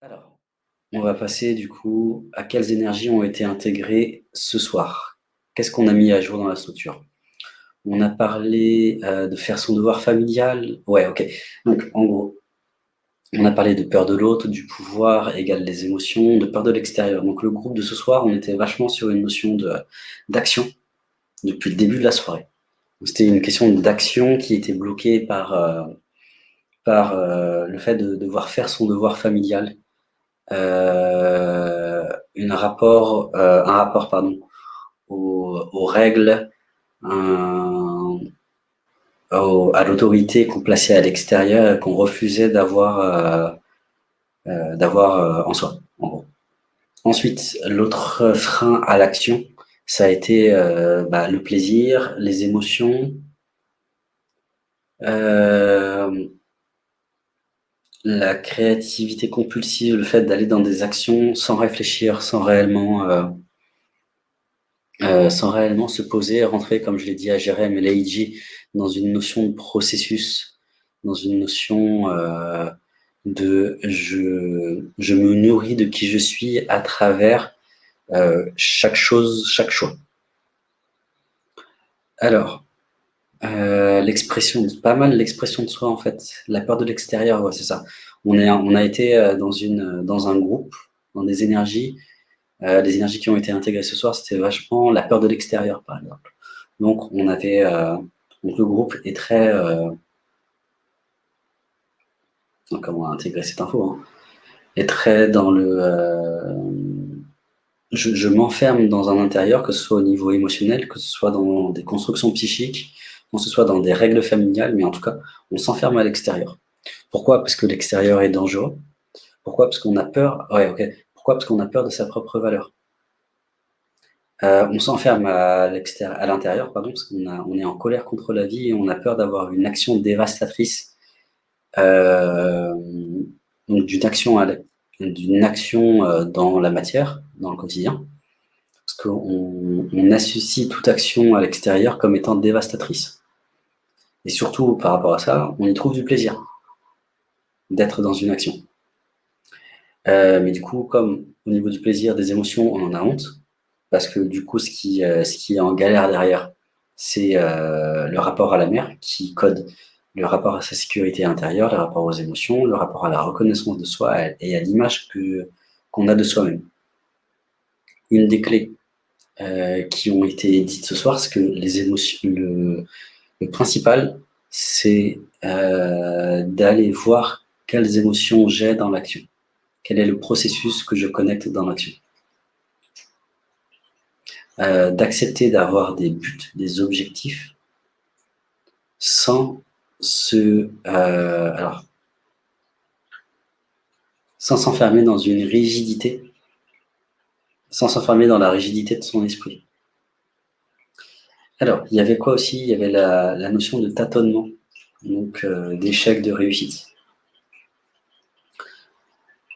Alors, on va passer du coup à quelles énergies ont été intégrées ce soir? Qu'est-ce qu'on a mis à jour dans la structure? On a parlé euh, de faire son devoir familial. Ouais, ok. Donc, en gros, on a parlé de peur de l'autre, du pouvoir égale les émotions, de peur de l'extérieur. Donc, le groupe de ce soir, on était vachement sur une notion d'action depuis le début de la soirée. C'était une question d'action qui était bloquée par, euh, par euh, le fait de devoir faire son devoir familial une rapport, euh, un rapport pardon, aux, règles, à l'autorité qu'on plaçait à l'extérieur et qu'on refusait d'avoir euh, d'avoir en soi. Ensuite, l'autre frein à l'action, ça a été bah, le plaisir, les émotions, euh, la créativité compulsive, le fait d'aller dans des actions sans réfléchir, sans réellement, euh, euh, sans réellement se poser, rentrer, comme je l'ai dit à Jérém et Leiji, dans une notion de processus, dans une notion euh, de je, je me nourris de qui je suis à travers chaque chose, chaque choix. Alors, euh, l'expression, pas mal l'expression de soi en fait. La peur de l'extérieur, c'est ça. On, est, on a été euh, dans, une, dans un groupe, dans des énergies. Euh, les énergies qui ont été intégrées ce soir, c'était vachement la peur de l'extérieur, par exemple. Donc, on avait, donc le groupe est très... comment intégrer cette info hein, Est très dans le... je, je m'enferme dans un intérieur, que ce soit au niveau émotionnel, que ce soit dans des constructions psychiques, qu'on se soit dans des règles familiales, mais en tout cas, on s'enferme à l'extérieur. Pourquoi? Parce que l'extérieur est dangereux. Pourquoi? Parce qu'on a peur. Pourquoi? Parce qu'on a peur de sa propre valeur. Euh, on s'enferme à l'intérieur, pardon, parce qu'on on est en colère contre la vie et on a peur d'avoir une action dévastatrice, euh, donc d'une action, euh, dans la matière, dans le quotidien, parce qu'on on associe toute action à l'extérieur comme étant dévastatrice. Et surtout, par rapport à ça, on y trouve du plaisir d'être dans une action. Euh, mais du coup, comme au niveau du plaisir, des émotions, on en a honte, parce que du coup, ce qui, euh, ce qui est en galère derrière, c'est euh, le rapport à la mère qui code le rapport à sa sécurité intérieure, le rapport aux émotions, le rapport à la reconnaissance de soi et à l'image qu'on a de soi-même. Une des clés qui ont été dites ce soir, c'est que les émotions, le principal, c'est euh, d'aller voir quelles émotions j'ai dans l'action. Quel est le processus que je connecte dans l'action. Euh, d'accepter d'avoir des buts, des objectifs, sans se... Euh, alors, sans s'enfermer dans une rigidité, sans s'enfermer dans la rigidité de son esprit. Alors, il y avait quoi aussi? Il y avait la, notion de tâtonnement, donc euh, d'échec, de réussite.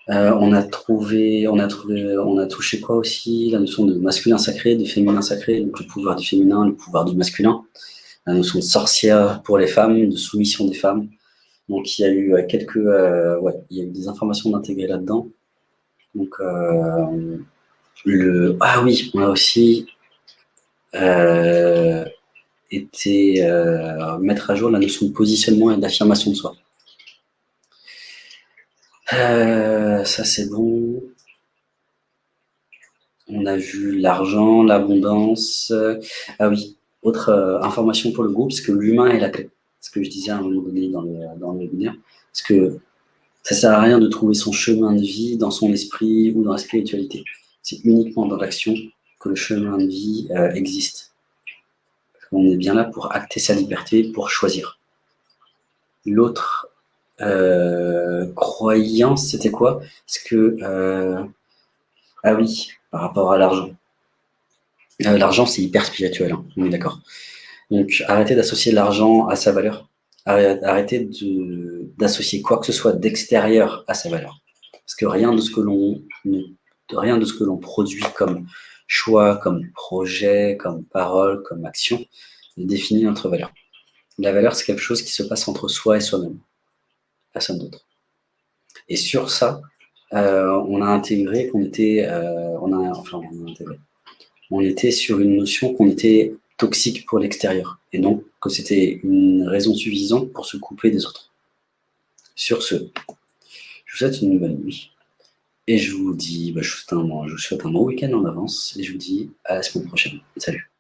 Euh, on a trouvé, on a touché quoi aussi? La notion de masculin sacré, de féminin sacré, donc le pouvoir du féminin, le pouvoir du masculin. La notion de sorcière pour les femmes, de soumission des femmes. Donc il y a eu euh, quelques, ouais, il y a eu des informations d'intégrer là-dedans. Donc le, ah oui, on a aussi euh, était euh, mettre à jour la notion de positionnement et d'affirmation de soi. Euh, ça c'est bon. On a vu l'argent, l'abondance. Ah oui, autre information pour le groupe, c'est que l'humain est la clé. Ce que je disais à un moment donné dans le, dans le webinaire. Parce que ça sert à rien de trouver son chemin de vie dans son esprit ou dans la spiritualité. C'est uniquement dans l'action que le chemin de vie euh, existe. On est bien là pour acter sa liberté, pour choisir. L'autre euh, croyance, c'était quoi? Que, euh, ah oui, par rapport à l'argent. l'argent, c'est hyper spirituel, hein, on est d'accord. Donc, arrêtez d'associer l'argent à sa valeur. Arrêtez d'associer quoi que ce soit d'extérieur à sa valeur. Parce que rien de ce que l'on rien de ce que l'on produit comme choix, comme projet, comme parole, comme action, définit notre valeur. La valeur, c'est quelque chose qui se passe entre soi et soi-même, personne d'autre. Et sur ça, on a intégré qu'on était, on a, enfin, on a intégré, on était sur une notion qu'on était toxique pour l'extérieur, et donc que c'était une raison suffisante pour se couper des autres. Sur ce, je vous souhaite une bonne nuit, et je vous dis, bah, je, vous souhaite un, je vous souhaite un bon week-end en avance, et je vous dis à la semaine prochaine. Salut